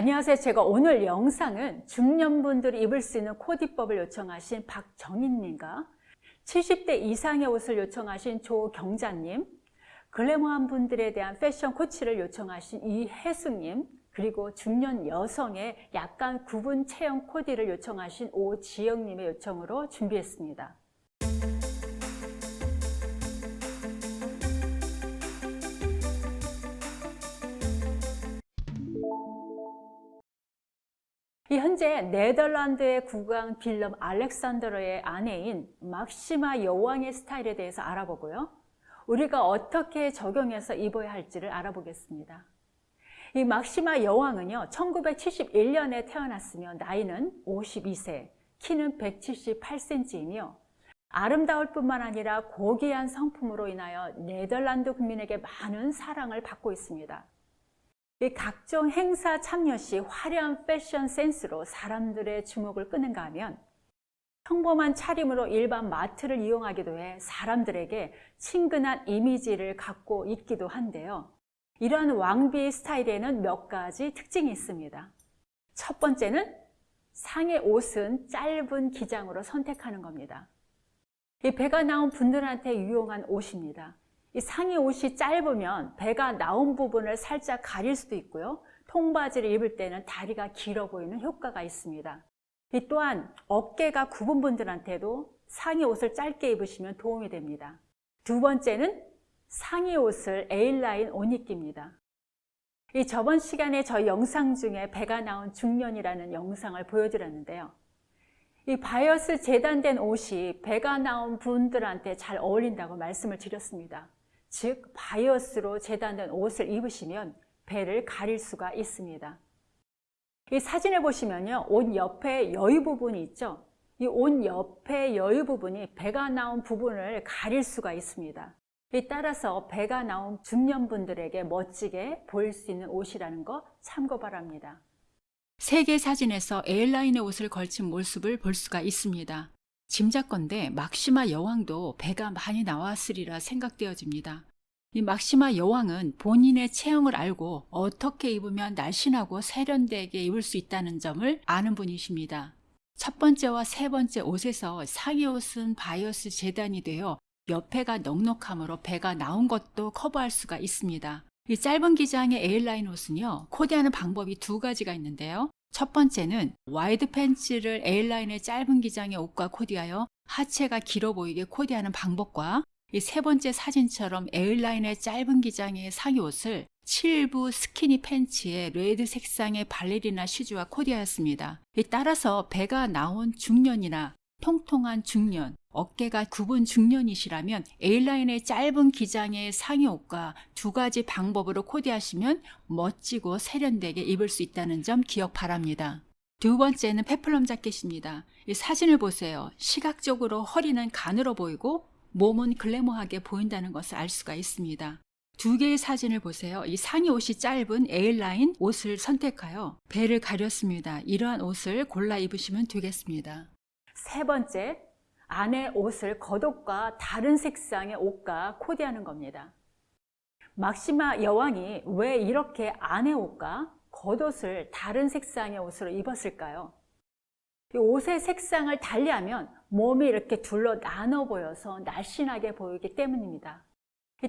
안녕하세요. 제가 오늘 영상은 중년분들이 입을 수 있는 코디법을 요청하신 박정인님과 70대 이상의 옷을 요청하신 조경자님, 글래머한 분들에 대한 패션 코치를 요청하신 이혜숙님, 그리고 중년 여성의 약간 구분 체형 코디를 요청하신 오지영님의 요청으로 준비했습니다. 현재 네덜란드의 국왕 빌럼 알렉산더의 아내인 막시마 여왕의 스타일에 대해서 알아보고요. 우리가 어떻게 적용해서 입어야 할지를 알아보겠습니다. 이 막시마 여왕은요. 1971년에 태어났으며 나이는 52세, 키는 178cm이며 아름다울 뿐만 아니라 고귀한 성품으로 인하여 네덜란드 국민에게 많은 사랑을 받고 있습니다. 이 각종 행사 참여 시 화려한 패션 센스로 사람들의 주목을 끄는가 하면 평범한 차림으로 일반 마트를 이용하기도 해 사람들에게 친근한 이미지를 갖고 있기도 한데요. 이러한 왕비 스타일에는 몇 가지 특징이 있습니다. 첫 번째는 상의 옷은 짧은 기장으로 선택하는 겁니다. 이 배가 나온 분들한테 유용한 옷입니다. 이 상의 옷이 짧으면 배가 나온 부분을 살짝 가릴 수도 있고요. 통바지를 입을 때는 다리가 길어 보이는 효과가 있습니다. 이 또한 어깨가 굽은 분들한테도 상의 옷을 짧게 입으시면 도움이 됩니다. 두 번째는 상의 옷을 A라인 옷 입기입니다. 이 저번 시간에 저희 영상 중에 배가 나온 중년이라는 영상을 보여드렸는데요. 이 바이어스 재단된 옷이 배가 나온 분들한테 잘 어울린다고 말씀을 드렸습니다. 즉 바이어스로 재단된 옷을 입으시면 배를 가릴 수가 있습니다. 이 사진을 보시면요. 옷 옆에 여유 부분이 있죠. 이 옷 옆에 여유 부분이 배가 나온 부분을 가릴 수가 있습니다. 따라서 배가 나온 중년분들에게 멋지게 보일 수 있는 옷이라는 거 참고 바랍니다. 세계 사진에서 에일라인의 옷을 걸친 모습을 볼 수가 있습니다. 짐작건데 막시마 여왕도 배가 많이 나왔으리라 생각되어집니다. 이 막시마 여왕은 본인의 체형을 알고 어떻게 입으면 날씬하고 세련되게 입을 수 있다는 점을 아는 분이십니다. 첫 번째와 세 번째 옷에서 상의 옷은 바이어스 재단이 되어 옆에가 넉넉함으로 배가 나온 것도 커버할 수가 있습니다. 이 짧은 기장의 A라인 옷은요, 코디하는 방법이 두 가지가 있는데요. 첫 번째는 와이드 팬츠를 A라인의 짧은 기장의 옷과 코디하여 하체가 길어 보이게 코디하는 방법과 이 세 번째 사진처럼 A라인의 짧은 기장의 상의 옷을 7부 스키니 팬츠에 레드 색상의 발레리나 슈즈와 코디하였습니다. 따라서 배가 나온 중년이나 통통한 중년, 어깨가 굽은 중년이시라면 A라인의 짧은 기장의 상의 옷과 두 가지 방법으로 코디하시면 멋지고 세련되게 입을 수 있다는 점 기억 바랍니다. 두 번째는 페플럼 자켓입니다. 이 사진을 보세요. 시각적으로 허리는 가늘어 보이고 몸은 글래머하게 보인다는 것을 알 수가 있습니다. 두 개의 사진을 보세요. 이 상의 옷이 짧은 A라인 옷을 선택하여 배를 가렸습니다. 이러한 옷을 골라 입으시면 되겠습니다. 세 번째, 안에 옷을 겉옷과 다른 색상의 옷과 코디하는 겁니다. 막시마 여왕이 왜 이렇게 안에 옷과 겉옷을 다른 색상의 옷으로 입었을까요? 옷의 색상을 달리하면 몸이 이렇게 둘로 나눠 보여서 날씬하게 보이기 때문입니다.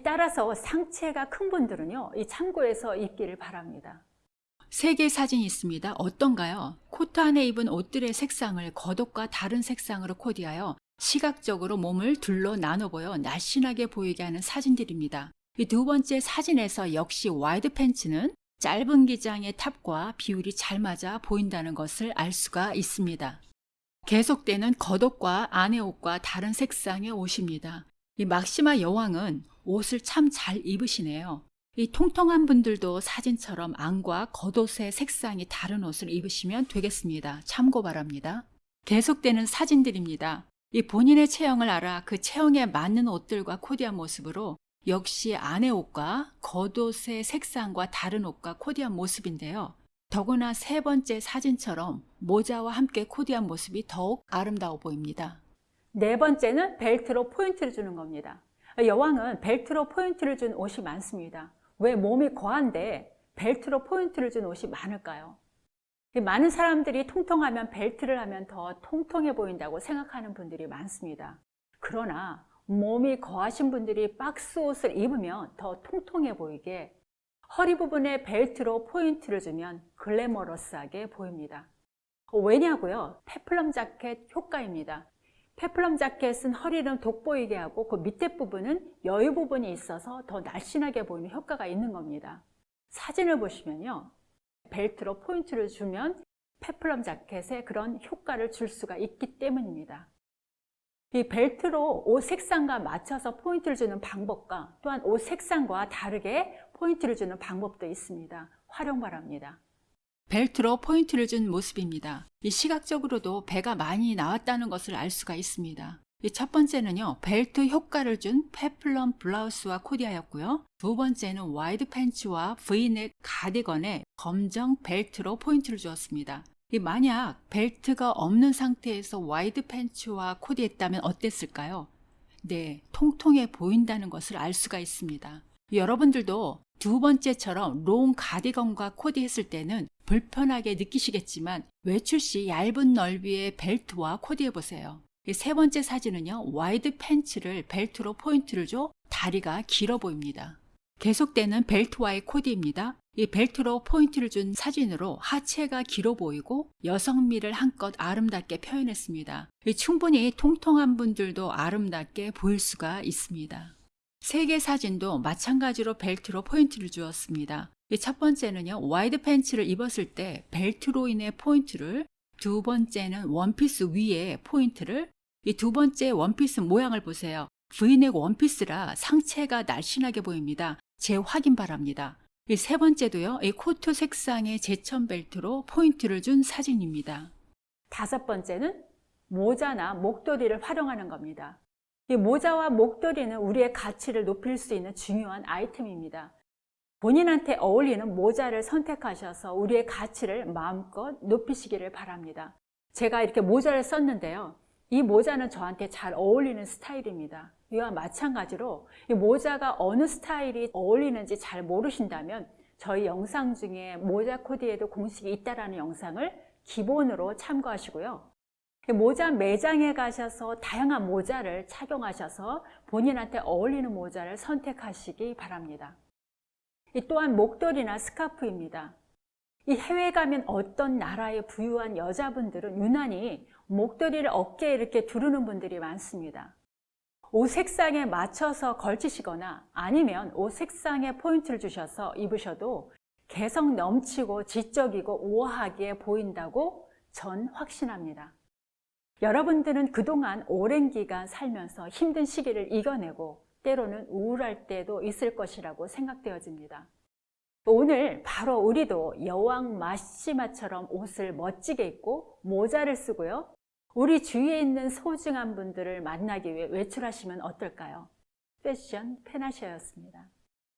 따라서 상체가 큰 분들은요, 이 참고해서 입기를 바랍니다. 세 개의 사진이 있습니다. 어떤가요? 코트 안에 입은 옷들의 색상을 겉옷과 다른 색상으로 코디하여 시각적으로 몸을 둘로 나눠 보여 날씬하게 보이게 하는 사진들입니다. 이 두 번째 사진에서 역시 와이드 팬츠는 짧은 기장의 탑과 비율이 잘 맞아 보인다는 것을 알 수가 있습니다. 계속되는 겉옷과 안의 옷과 다른 색상의 옷입니다. 이 막시마 여왕은 옷을 참 잘 입으시네요. 이 통통한 분들도 사진처럼 안과 겉옷의 색상이 다른 옷을 입으시면 되겠습니다. 참고 바랍니다. 계속되는 사진들입니다. 이 본인의 체형을 알아 그 체형에 맞는 옷들과 코디한 모습으로 역시 안의 옷과 겉옷의 색상과 다른 옷과 코디한 모습인데요. 더구나 세 번째 사진처럼 모자와 함께 코디한 모습이 더욱 아름다워 보입니다. 네 번째는 벨트로 포인트를 주는 겁니다. 여왕은 벨트로 포인트를 준 옷이 많습니다. 왜 몸이 거한데 벨트로 포인트를 준 옷이 많을까요? 많은 사람들이 통통하면 벨트를 하면 더 통통해 보인다고 생각하는 분들이 많습니다. 그러나 몸이 거하신 분들이 박스 옷을 입으면 더 통통해 보이게 허리 부분에 벨트로 포인트를 주면 글래머러스하게 보입니다. 왜냐고요? 페플럼 자켓 효과입니다. 페플럼 자켓은 허리는 돋보이게 하고 그 밑에 부분은 여유 부분이 있어서 더 날씬하게 보이는 효과가 있는 겁니다. 사진을 보시면요. 벨트로 포인트를 주면 페플럼 자켓에 그런 효과를 줄 수가 있기 때문입니다. 이 벨트로 옷 색상과 맞춰서 포인트를 주는 방법과 또한 옷 색상과 다르게 포인트를 주는 방법도 있습니다. 활용 바랍니다. 벨트로 포인트를 준 모습입니다. 이 시각적으로도 배가 많이 나왔다는 것을 알 수가 있습니다. 이첫 번째는요, 벨트 효과를 준 페플럼 블라우스와 코디하였고요. 두 번째는 와이드 팬츠와 브이넥 가디건에 검정 벨트로 포인트를 주었습니다. 이 만약 벨트가 없는 상태에서 와이드 팬츠와 코디했다면 어땠을까요? 네, 통통해 보인다는 것을 알 수가 있습니다. 여러분들도 두 번째처럼 롱 가디건과 코디 했을 때는 불편하게 느끼시겠지만 외출 시 얇은 넓이의 벨트와 코디해 보세요. 이세 번째 사진은요, 와이드 팬츠를 벨트로 포인트를 줘 다리가 길어 보입니다. 계속되는 벨트와의 코디입니다. 이 벨트로 포인트를 준 사진으로 하체가 길어 보이고 여성미를 한껏 아름답게 표현했습니다. 이 충분히 통통한 분들도 아름답게 보일 수가 있습니다. 세개 사진도 마찬가지로 벨트로 포인트를 주었습니다. 이첫 번째는요, 와이드 팬츠를 입었을 때 벨트로 인해 포인트를, 두 번째는 원피스 위에 포인트를, 이 두 번째 원피스 모양을 보세요. 브이넥 원피스라 상체가 날씬하게 보입니다. 재확인 바랍니다. 이 세 번째도요, 이 코트 색상의 제천 벨트로 포인트를 준 사진입니다. 다섯 번째는 모자나 목도리를 활용하는 겁니다. 이 모자와 목도리는 우리의 가치를 높일 수 있는 중요한 아이템입니다. 본인한테 어울리는 모자를 선택하셔서 우리의 가치를 마음껏 높이시기를 바랍니다. 제가 이렇게 모자를 썼는데요. 이 모자는 저한테 잘 어울리는 스타일입니다. 이와 마찬가지로 이 모자가 어느 스타일이 어울리는지 잘 모르신다면 저희 영상 중에 모자 코디에도 공식이 있다라는 영상을 기본으로 참고하시고요. 모자 매장에 가셔서 다양한 모자를 착용하셔서 본인한테 어울리는 모자를 선택하시기 바랍니다. 이 또한 목도리나 스카프입니다. 이 해외 가면 어떤 나라의 부유한 여자분들은 유난히 목도리를 어깨에 이렇게 두르는 분들이 많습니다. 옷 색상에 맞춰서 걸치시거나 아니면 옷 색상에 포인트를 주셔서 입으셔도 개성 넘치고 지적이고 우아하게 보인다고 전 확신합니다. 여러분들은 그동안 오랜 기간 살면서 힘든 시기를 이겨내고 때로는 우울할 때도 있을 것이라고 생각되어집니다. 오늘 바로 우리도 여왕 마시마처럼 옷을 멋지게 입고 모자를 쓰고요. 우리 주위에 있는 소중한 분들을 만나기 위해 외출하시면 어떨까요? 패션 페나시아였습니다.